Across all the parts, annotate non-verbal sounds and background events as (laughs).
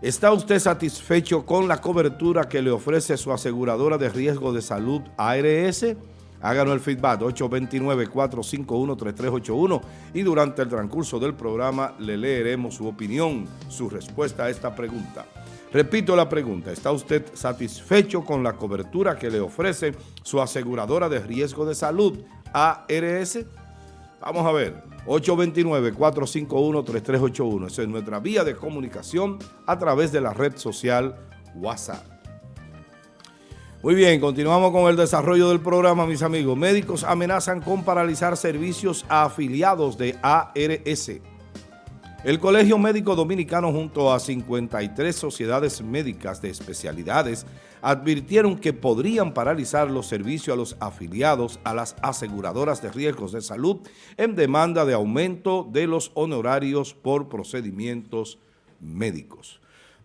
¿Está usted satisfecho con la cobertura que le ofrece su aseguradora de riesgo de salud ARS? Háganos el feedback 829-451-3381 y durante el transcurso del programa le leeremos su opinión, su respuesta a esta pregunta. Repito la pregunta, ¿está usted satisfecho con la cobertura que le ofrece su aseguradora de riesgo de salud ARS? Vamos a ver, 829-451-3381. Esa es nuestra vía de comunicación a través de la red social WhatsApp. Muy bien, continuamos con el desarrollo del programa, mis amigos. Médicos amenazan con paralizar servicios a afiliados de ARS. El Colegio Médico Dominicano junto a 53 sociedades médicas de especialidades advirtieron que podrían paralizar los servicios a los afiliados a las aseguradoras de riesgos de salud en demanda de aumento de los honorarios por procedimientos médicos.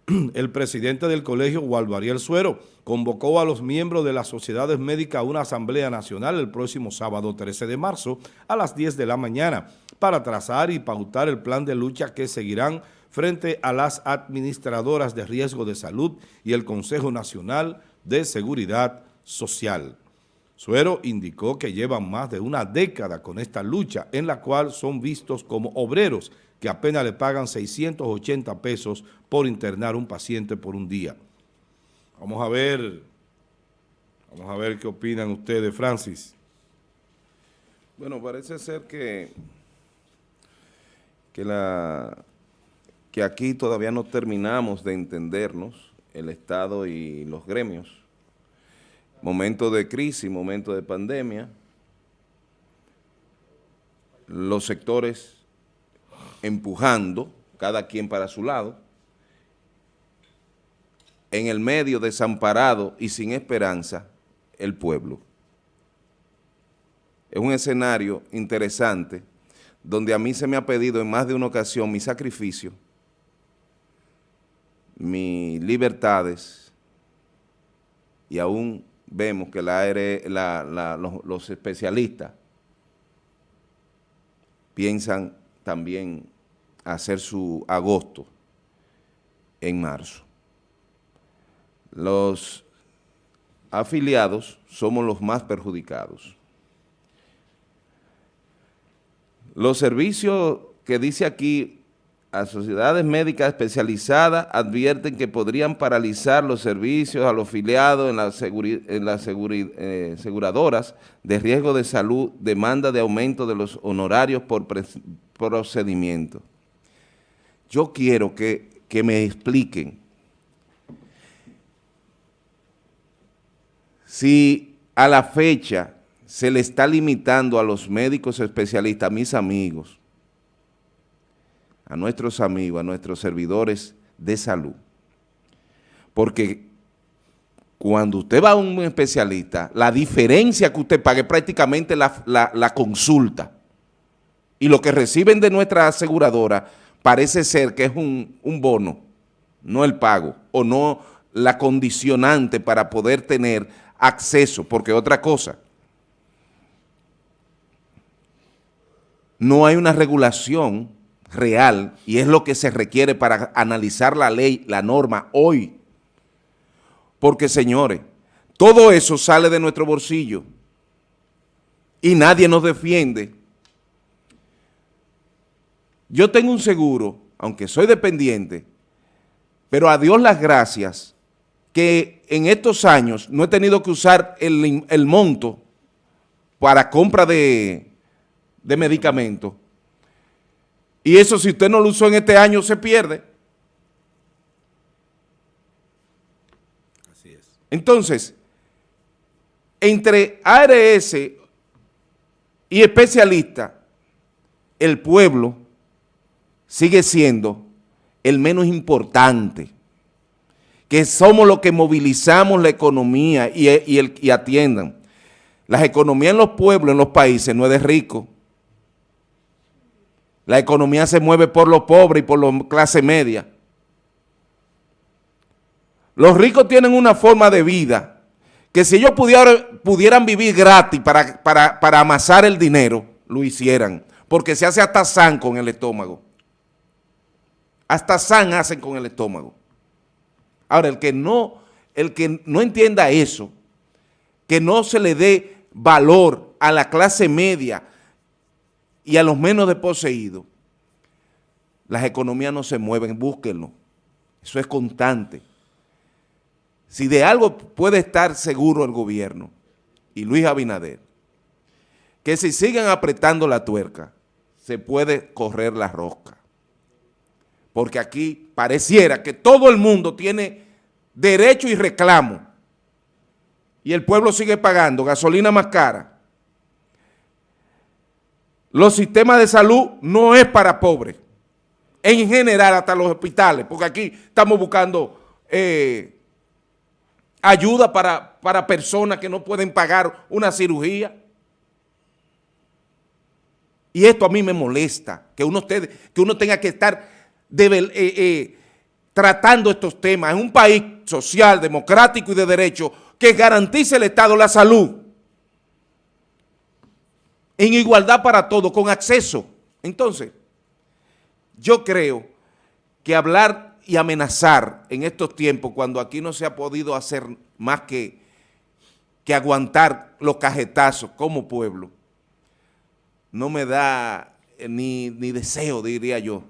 (clears throat) El presidente del colegio, Waldo Ariel Suero, convocó a los miembros de las sociedades médicas a una asamblea nacional el próximo sábado 13 de marzo a las 10 de la mañana para trazar y pautar el plan de lucha que seguirán frente a las administradoras de riesgo de salud y el Consejo Nacional de Seguridad Social. Suero indicó que llevan más de una década con esta lucha en la cual son vistos como obreros que apenas le pagan 680 pesos por internar un paciente por un día. Vamos a ver, vamos a ver qué opinan ustedes, Francis. Bueno, parece ser que, que, la, que aquí todavía no terminamos de entendernos, el Estado y los gremios. Momento de crisis, momento de pandemia, los sectores empujando, cada quien para su lado, en el medio desamparado y sin esperanza, el pueblo. Es un escenario interesante donde a mí se me ha pedido en más de una ocasión mi sacrificio, mis libertades, y aún vemos que los especialistas piensan también hacer su agosto en marzo. Los afiliados somos los más perjudicados. Los servicios que dice aquí a sociedades médicas especializadas advierten que podrían paralizar los servicios a los afiliados en en las eh, aseguradoras de riesgo de salud, demanda de aumento de los honorarios por procedimiento. Yo quiero que me expliquen si a la fecha se le está limitando a los médicos especialistas, a mis amigos, a nuestros amigos, a nuestros servidores de salud. Porque cuando usted va a un especialista, la diferencia que usted pague es prácticamente la, consulta. Y lo que reciben de nuestra aseguradora parece ser que es un, un bono, no el pago, o no la condicionante para poder tener acceso, porque otra cosa, no hay una regulación real y es lo que se requiere para analizar la ley, la norma hoy. Porque, señores, todo eso sale de nuestro bolsillo y nadie nos defiende. Yo tengo un seguro, aunque soy dependiente, pero a Dios las gracias que en estos años no he tenido que usar el, monto para compra de, de medicamentos y eso si usted no lo usó en este año se pierde. Así es. Entonces, entre ARS y especialista, el pueblo sigue siendo el menos importante, que somos los que movilizamos la economía y, el, y atiendan. Las economías en los pueblos, en los países, no es de rico, la economía se mueve por los pobres y por la clase media. Los ricos tienen una forma de vida que si ellos pudieran, pudieran vivir gratis para, para, amasar el dinero, lo hicieran. Porque se hace hasta san con el estómago. Hasta san hacen con el estómago. Ahora, el que no, el que no entienda eso, que no se le dé valor a la clase media y a los menos desposeídos, las economías no se mueven, búsquenlo. Eso es constante. Si de algo puede estar seguro el gobierno y Luis Abinader, que si siguen apretando la tuerca, se puede correr la rosca. Porque aquí pareciera que todo el mundo tiene derecho y reclamo y el pueblo sigue pagando gasolina más cara. Los sistemas de salud no es para pobres, en general hasta los hospitales, porque aquí estamos buscando eh, ayuda para, para personas que no pueden pagar una cirugía. Y esto a mí me molesta, que uno, que uno tenga que estar eh, eh, tratando estos temas. En un país social, democrático y de derecho que garantice el Estado la salud en igualdad para todos, con acceso. Entonces, yo creo que hablar y amenazar en estos tiempos, cuando aquí no se ha podido hacer más que, que aguantar los cajetazos como pueblo, no me da ni, ni deseo, diría yo,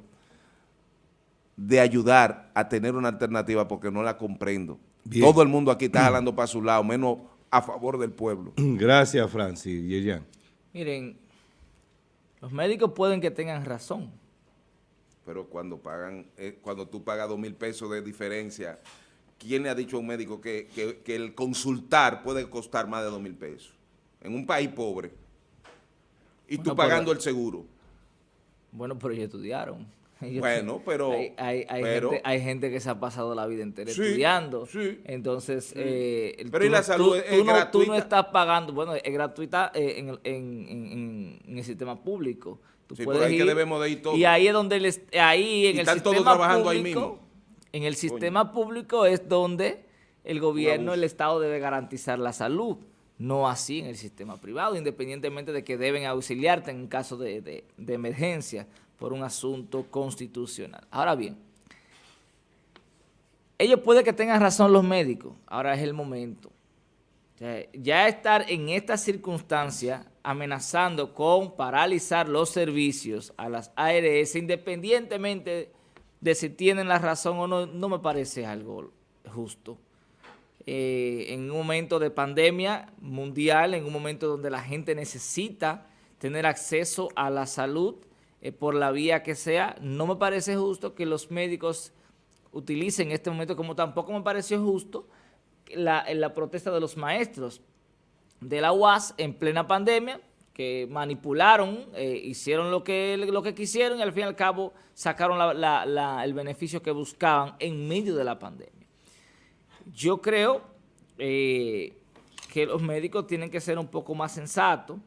de ayudar a tener una alternativa porque no la comprendo. Todo el mundo aquí está hablando para su lado, menos a favor del pueblo. (clears throat) Gracias, Francis. Yerian. Miren, los médicos pueden que tengan razón. Pero cuando pagan, eh, cuando tú pagas dos mil pesos de diferencia, ¿quién le ha dicho a un médico que, el consultar puede costar más de dos mil pesos? En un país pobre. Y tú pagando el seguro. Bueno, pero ellos estudiaron. (laughs) Bueno, pero... Hay, gente, que se ha pasado la vida entera estudiando. Entonces, eh, pero y la salud es, gratuita? tú no estás pagando, bueno, es gratuita eh, en, el sistema público. Tú sí, ahí que debemos de ir todos. Y ahí es donde, les, ahí en el sistema público, ahí mismo. En el sistema público es donde el gobierno, el Estado debe garantizar la salud. No así en el sistema privado, independientemente de que deben auxiliarte en caso de, de emergencia por un asunto constitucional. Ahora bien, ellos puede que tengan razón los médicos, ahora es el momento. Ya estar en esta circunstancia amenazando con paralizar los servicios a las ARS, independientemente de si tienen la razón o no, no me parece algo justo. Eh, en un momento de pandemia mundial, en un momento donde la gente necesita tener acceso a la salud, eh, por la vía que sea. No me parece justo que los médicos utilicen este momento, como tampoco me pareció justo la, la protesta de los maestros de la UAS en plena pandemia, que manipularon, eh, hicieron lo que, lo que quisieron y al fin y al cabo sacaron el beneficio que buscaban en medio de la pandemia. Yo creo eh, que los médicos tienen que ser un poco más sensatos,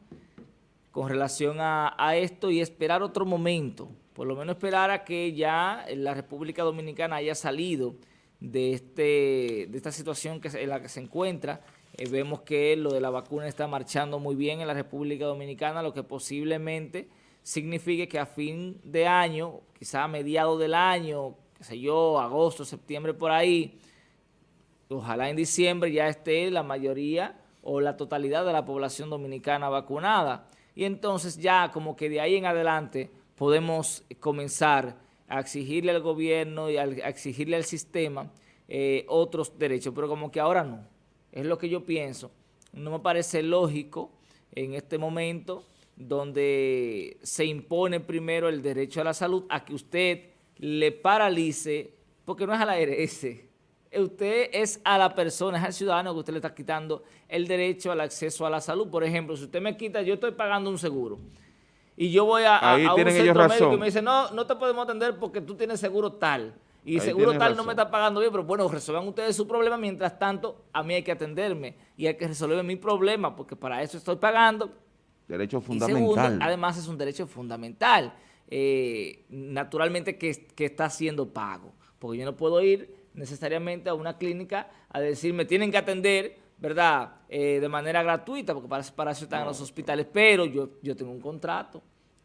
con relación a, esto y esperar otro momento, por lo menos esperar a que ya la República Dominicana haya salido de, este, de esta situación que, en la que se encuentra. Eh, vemos que lo de la vacuna está marchando muy bien en la República Dominicana, lo que posiblemente signifique que a fin de año, quizá a mediados del año, qué sé yo, agosto, septiembre por ahí, ojalá en diciembre ya esté la mayoría o la totalidad de la población dominicana vacunada y entonces ya como que de ahí en adelante podemos comenzar a exigirle al gobierno y a exigirle al sistema eh, otros derechos, pero como que ahora no. Es lo que yo pienso. No me parece lógico en este momento donde se impone primero el derecho a la salud a que usted le paralice, porque no es a la ARS, usted es a la persona, es al ciudadano que usted le está quitando el derecho al acceso a la salud. Por ejemplo, si usted me quita, yo estoy pagando un seguro y yo voy a, un centro médico y me dice, no, no te podemos atender porque tú tienes seguro tal. Y seguro tal no me está pagando bien, pero bueno, resuelvan ustedes su problema. Mientras tanto, a mí hay que atenderme y hay que resolver mi problema porque para eso estoy pagando. Derecho fundamental. además, es un derecho fundamental. Eh, naturalmente que, que está siendo pago. Porque yo no puedo ir necesariamente a una clínica a decir, me tienen que atender, ¿verdad?, eh, de manera gratuita, porque para, para eso están los hospitales, pero yo, yo tengo un contrato,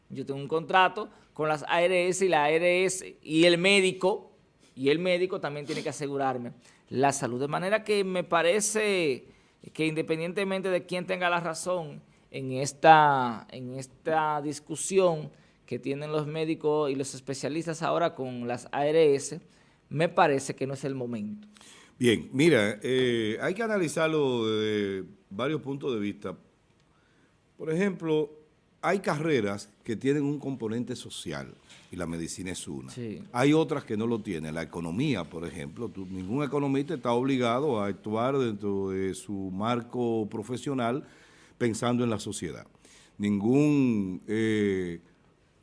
yo tengo un contrato con las ARS y la ARS y el médico y el médico también tiene que asegurarme la salud. De manera que me parece que independientemente de quién tenga la razón en esta, en esta discusión que tienen los médicos y los especialistas ahora con las ARS, me parece que no es el momento. Bien, mira, eh, hay que analizarlo desde varios puntos de vista. Por ejemplo, hay carreras que tienen un componente social y la medicina es una. Hay otras que no lo tienen. La economía, por ejemplo, ningún economista está obligado a actuar dentro de su marco profesional pensando en la sociedad. Ningún eh,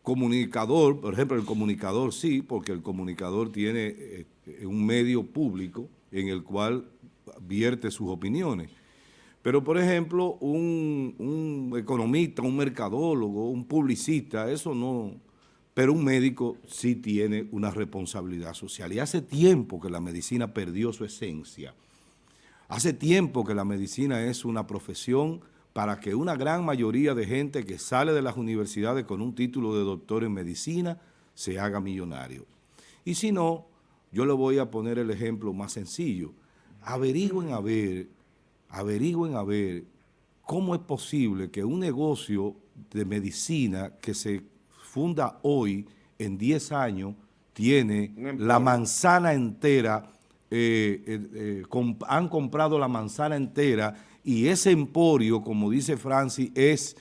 comunicador, por ejemplo, el comunicador sí, porque el comunicador tiene eh, un medio público en el cual vierte sus opiniones. Pero, por ejemplo, un, economista, un mercadólogo, un publicista, eso no... Pero un médico sí tiene una responsabilidad social. Y hace tiempo que la medicina perdió su esencia. Hace tiempo que la medicina es una profesión para que una gran mayoría de gente que sale de las universidades con un título de doctor en medicina se haga millonario. Y si no, yo le voy a poner el ejemplo más sencillo. Averigüen a ver averigüen a ver cómo es posible que un negocio de medicina que se funda hoy, en 10 años, tiene la manzana entera, eh, eh, eh, han comprado la manzana entera y ese emporio, como dice Francis, es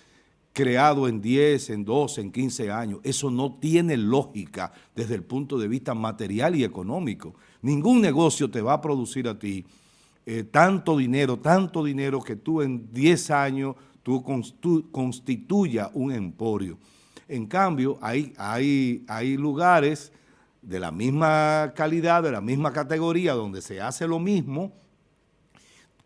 creado en 10, en 12, en 15 años. Eso no tiene lógica desde el punto de vista material y económico. Ningún negocio te va a producir a ti eh, tanto dinero, tanto dinero que tú en 10 años tú, constituyas un emporio. En cambio, hay, hay, hay lugares de la misma calidad, de la misma categoría, donde se hace lo mismo,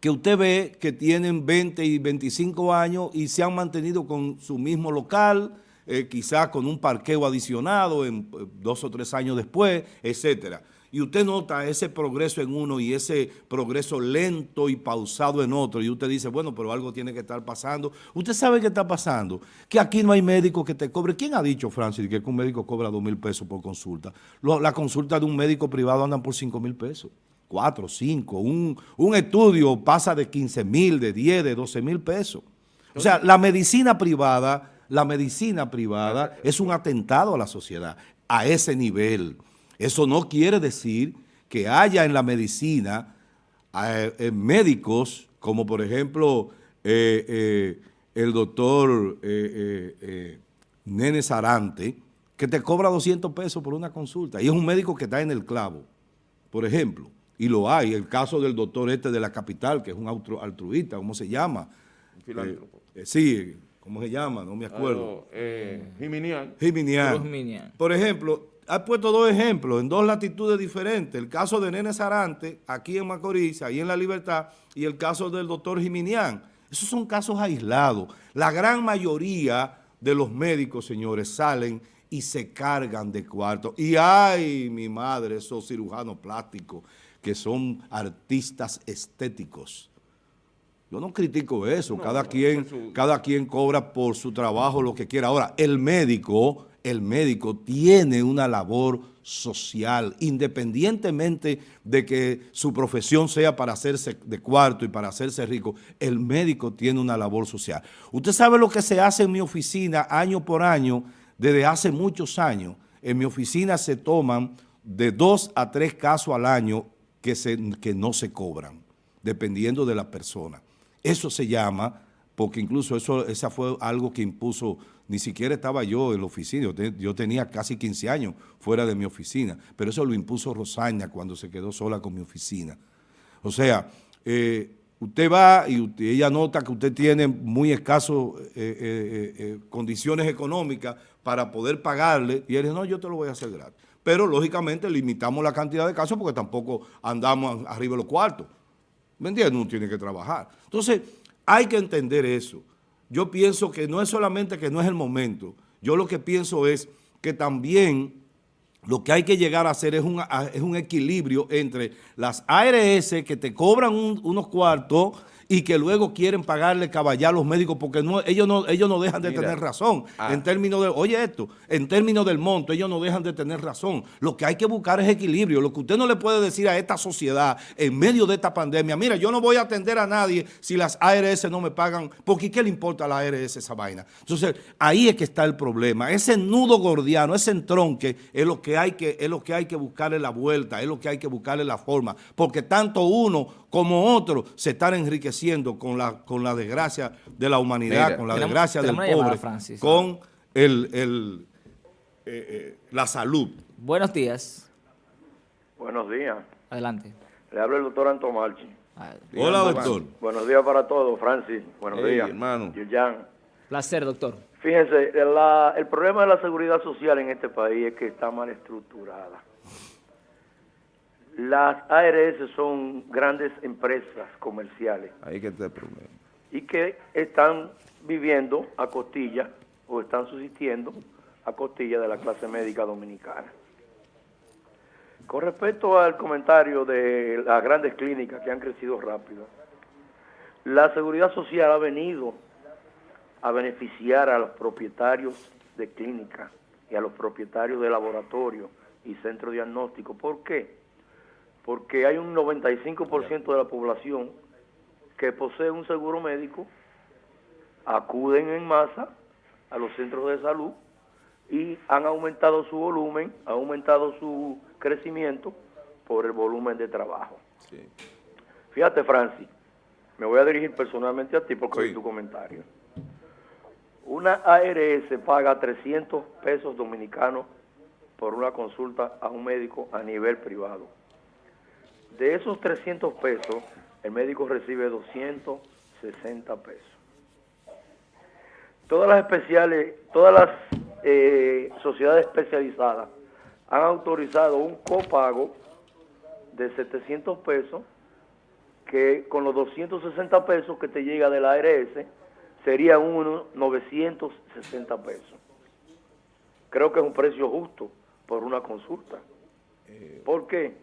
que usted ve que tienen 20 y 25 años y se han mantenido con su mismo local, eh, quizás con un parqueo adicionado en eh, dos o tres años después, etcétera y usted nota ese progreso en uno y ese progreso lento y pausado en otro, y usted dice, bueno, pero algo tiene que estar pasando. Usted sabe qué está pasando, que aquí no hay médico que te cobre. ¿Quién ha dicho, Francis, que un médico cobra dos mil pesos por consulta? la consulta de un médico privado andan por cinco mil pesos. Cuatro, cinco. Un, un estudio pasa de 15 mil, de 10, de 12 mil pesos. O sea, la medicina privada, la medicina privada es un atentado a la sociedad a ese nivel. Eso no quiere decir que haya en la medicina eh, eh, médicos, como por ejemplo eh, el doctor Nene Sarante, que te cobra 200 pesos por una consulta. Y es un médico que está en el clavo, por ejemplo. Y lo hay. El caso del doctor este de la capital, que es un altruista, ¿cómo se llama? Filántropo. sí, ¿cómo se llama? No me acuerdo. Jiminian. Jiminian. Por ejemplo, ha puesto dos ejemplos en dos latitudes diferentes. El caso de Nene Sarante, aquí en Macorís, ahí en La Libertad, y el caso del doctor Jiminián. Esos son casos aislados. La gran mayoría de los médicos, señores, salen y se cargan de cuarto. Y ay, mi madre, esos cirujanos plásticos que son artistas estéticos. Yo no critico eso, cada, quien, cada quien cobra por su trabajo lo que quiera. Ahora, el médico el médico tiene una labor social, independientemente de que su profesión sea para hacerse de cuarto y para hacerse rico, el médico tiene una labor social. Usted sabe lo que se hace en mi oficina año por año, desde hace muchos años. En mi oficina se toman de dos a tres casos al año que, se, que no se cobran, dependiendo de la persona. Eso se llama, porque incluso eso esa fue algo que impuso ni siquiera estaba yo en la oficina, yo, tenía casi 15 años fuera de mi oficina, pero eso lo impuso Rosaña cuando se quedó sola con mi oficina. O sea, eh, usted va y ella nota que usted tiene muy escasas eh, eh, condiciones económicas para poder pagarle, y él dice, no, yo te lo voy a hacer gratis. Pero, lógicamente, limitamos la cantidad de casos porque tampoco andamos arriba de los cuartos. ¿Me entiendes? Uno tiene que trabajar. Entonces, hay que entender eso yo pienso que no es solamente que no es el momento, yo lo que pienso es que también lo que hay que llegar a hacer es un, es un equilibrio entre las ARS que te cobran unos cuartos y que luego quieren pagarle caballar a los médicos porque no, ellos, no, ellos no dejan de Mira. tener razón. Ah. En términos de, oye esto, en términos del monto, ellos no dejan de tener razón. Lo que hay que buscar es equilibrio. Lo que usted no le puede decir a esta sociedad en medio de esta pandemia, mira, yo no voy a atender a nadie si las ARS no me pagan, porque ¿qué le importa a la ARS esa vaina? Entonces, ahí es que está el problema. Ese nudo gordiano, ese entronque, es lo que hay que, es lo que hay que buscarle la vuelta, es lo que hay que buscarle la forma, porque tanto uno como otro se están enriqueciendo con la, con la desgracia de la humanidad, Mira, con la tenemos- desgracia del tenemos pobre, Francis. con el, el, eh, eh, la salud. Buenos días. Buenos días. Adelante. Le habla el doctor Anto Marchi. Ah, Hola, doctor. Buenos días para todos, Francis. Buenos Hey, días. hermano. Yuyan. Placer, doctor. Fíjense, la- el problema de la seguridad social en este país es que está mal estructurada. Las ARS son grandes empresas comerciales Ahí que está el problema. y que están viviendo a costilla o están subsistiendo a costilla de la clase médica dominicana. Con respecto al comentario de las grandes clínicas que han crecido rápido, la seguridad social ha venido a beneficiar a los propietarios de clínicas y a los propietarios de laboratorios y centros diagnósticos. ¿Por qué? Porque hay un 95% de la población que posee un seguro médico, acuden en masa a los centros de salud y han aumentado su volumen, ha aumentado su crecimiento por el volumen de trabajo. Sí. Fíjate, Francis, me voy a dirigir personalmente a ti porque Sí. oí tu comentario. Una ARS paga 300 pesos dominicanos por una consulta a un médico a nivel privado. De esos 300 pesos, el médico recibe 260 pesos. Todas las especiales, todas las eh, sociedades especializadas han autorizado un copago de 700 pesos que con los 260 pesos que te llega de la ARS serían unos 960 pesos. Creo que es un precio justo por una consulta. ¿Por qué?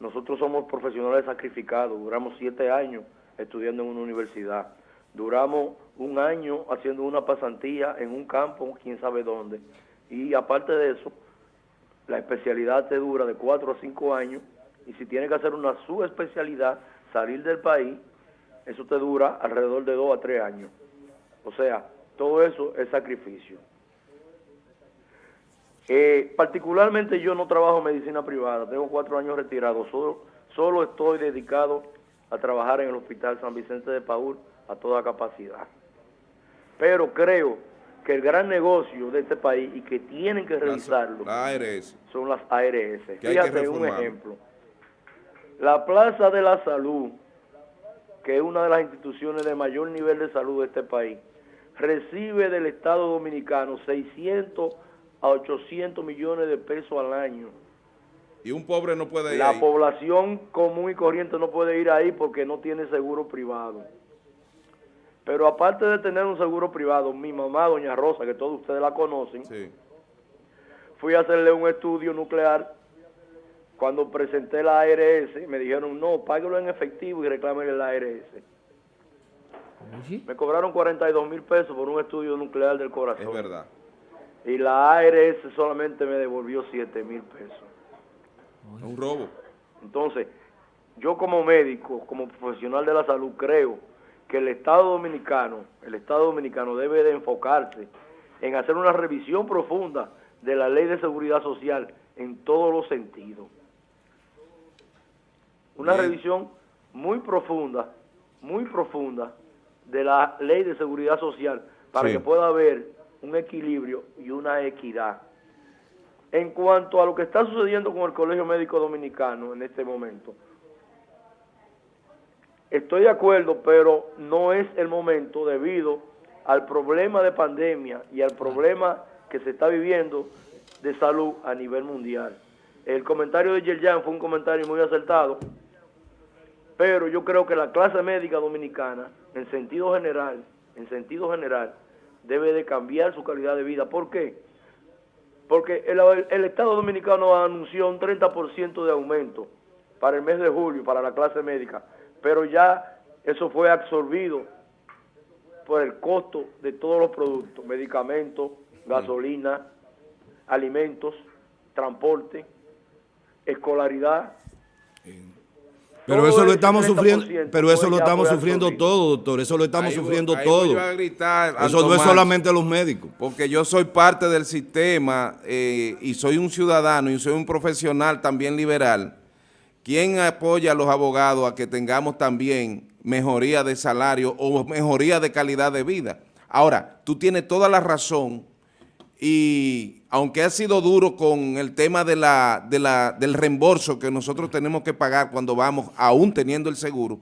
Nosotros somos profesionales sacrificados, duramos siete años estudiando en una universidad, duramos un año haciendo una pasantía en un campo, quién sabe dónde, y aparte de eso, la especialidad te dura de cuatro a cinco años, y si tienes que hacer una subespecialidad, salir del país, eso te dura alrededor de dos a tres años. O sea, todo eso es sacrificio. Eh, particularmente yo no trabajo en medicina privada, tengo cuatro años retirado, solo, solo estoy dedicado a trabajar en el Hospital San Vicente de Paúl a toda capacidad. Pero creo que el gran negocio de este país y que tienen que revisarlo La ARS. son las ARS. Fíjate un ejemplo. La Plaza de la Salud, que es una de las instituciones de mayor nivel de salud de este país, recibe del Estado Dominicano 600 a 800 millones de pesos al año. Y un pobre no puede ir La ahí. población común y corriente no puede ir ahí porque no tiene seguro privado. Pero aparte de tener un seguro privado, mi mamá, doña Rosa, que todos ustedes la conocen, Sí. fui a hacerle un estudio nuclear. Cuando presenté la ARS, me dijeron, no, páguelo en efectivo y reclámele la ARS. Oye, Me cobraron 42 mil pesos por un estudio nuclear del corazón. Es verdad. Y la ARS solamente me devolvió 7 mil pesos. Es un robo. Entonces, yo como médico, como profesional de la salud, creo que el Estado Dominicano, el Estado Dominicano debe de enfocarse en hacer una revisión profunda de la ley de seguridad social en todos los sentidos. Una Bien. revisión muy profunda, muy profunda de la ley de seguridad social para Sí. que pueda haber un equilibrio y una equidad. En cuanto a lo que está sucediendo con el Colegio Médico Dominicano en este momento, estoy de acuerdo, pero no es el momento debido al problema de pandemia y al problema que se está viviendo de salud a nivel mundial. El comentario de Yerjan fue un comentario muy acertado, pero yo creo que la clase médica dominicana, en sentido general, en sentido general, debe de cambiar su calidad de vida. ¿Por qué? Porque el, el Estado Dominicano anunció un 30% de aumento para el mes de julio para la clase médica, pero ya eso fue absorbido por el costo de todos los productos, medicamentos, gasolina, alimentos, transporte, escolaridad. Pero eso lo estamos 30% sufriendo, pero eso lo estamos sufriendo todo, doctor. Eso lo estamos Ahí sufriendo ahí todo. yo a gritar, Eso no es solamente los médicos. porque yo soy parte del sistema eh, y soy un ciudadano y soy un profesional también liberal, ¿quién apoya a los abogados a que tengamos también mejoría de salario o mejoría de calidad de vida? Ahora, tú tienes toda la razón y aunque ha sido duro con el tema de la, de la, del reembolso que nosotros tenemos que pagar cuando vamos, aún teniendo el seguro,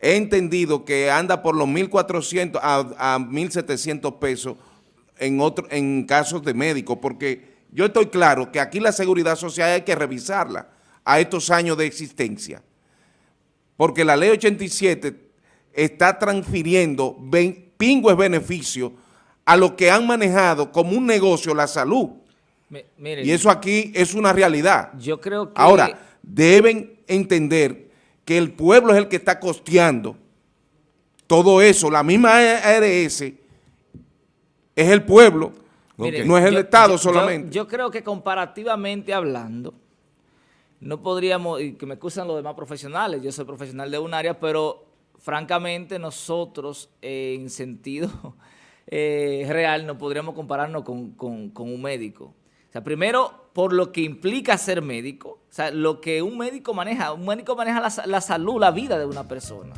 he entendido que anda por los 1.400 a, a 1.700 pesos en, otro, en casos de médicos, porque yo estoy claro que aquí la seguridad social hay que revisarla a estos años de existencia, porque la ley 87 está transfiriendo pingües beneficios a los que han manejado como un negocio la salud, miren, y eso aquí es una realidad. yo creo que... Ahora, deben entender que el pueblo es el que está costeando todo eso. La misma ARS es el pueblo, Miren, no es el yo- Estado yo- solamente. Yo, yo creo que comparativamente hablando, no podríamos, y que me excusan los demás profesionales, yo soy profesional de un área, pero francamente nosotros eh, en sentido eh, real no podríamos compararnos con, con- con un médico. O sea, primero, por lo que implica ser médico, o sea, lo que un médico maneja, un médico maneja la, la salud, la vida de una persona.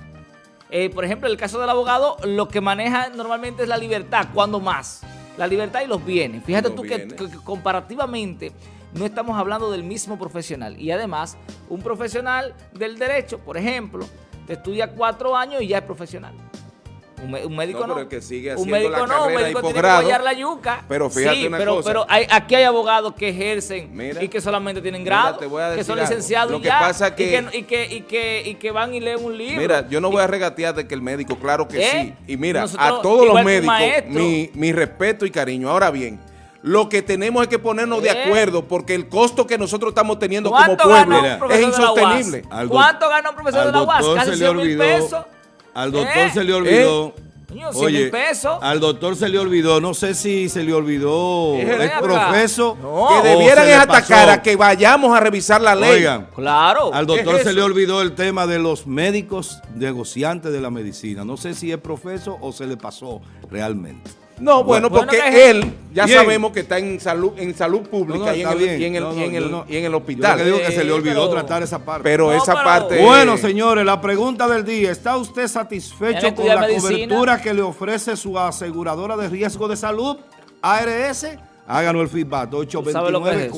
Eh, por ejemplo, en el caso del abogado, lo que maneja normalmente es la libertad, cuando más. La libertad y los bienes. Fíjate Los tú que, bienes. que- que comparativamente no estamos hablando del mismo profesional. Y además, un profesional del derecho, por ejemplo, te estudia cuatro años y ya es profesional. Un, médico No, no. pero el que sigue un médico la no, un médico tiene que guayar la yuca. pero fíjate sí, una pero, cosa. pero hay- aquí hay abogados que ejercen Mira. y que solamente tienen grado, que son licenciados Lo y que ya, pasa y que- y, que, y, que, y que van y leen un libro. Mira, yo no voy a regatear de que el médico, claro que ¿Eh? sí. Y mira, Nosotros, a todos los médicos, maestro. mi, mi respeto y cariño. Ahora bien, lo que tenemos es que ponernos de ¿Eh? acuerdo porque el costo que nosotros estamos teniendo como ¿Cuánto pueblo es insostenible. ¿Cuánto gana un profesor de la UAS? Casi se le 100 mil pesos. Al doctor ¿Eh? se le olvidó. Coño, 100 mil pesos. Al doctor se le olvidó, no sé si se le olvidó Es el profeso. No. que debieran es atacar pasó. a que vayamos a revisar la ley. Oigan, Claro. al doctor es se le olvidó el tema de los médicos negociantes de la medicina. No sé si es profeso o se le pasó realmente. No, bueno, Bueno, porque que- él ya Bien. sabemos que está en salud en salud pública No, no, y, en está el, bien. y en el, No, no, y en yo el- no- y en el Yo hospital. lo que digo que se le olvidó pero- tratar esa parte. Pero No, esa pero- parte... Bueno, señores, la pregunta del día. ¿Está usted ¿Quiere satisfecho con la medicina? cobertura que le ofrece su aseguradora de riesgo de salud, ARS? Háganos el feedback. ¿Tú sabes lo que es 829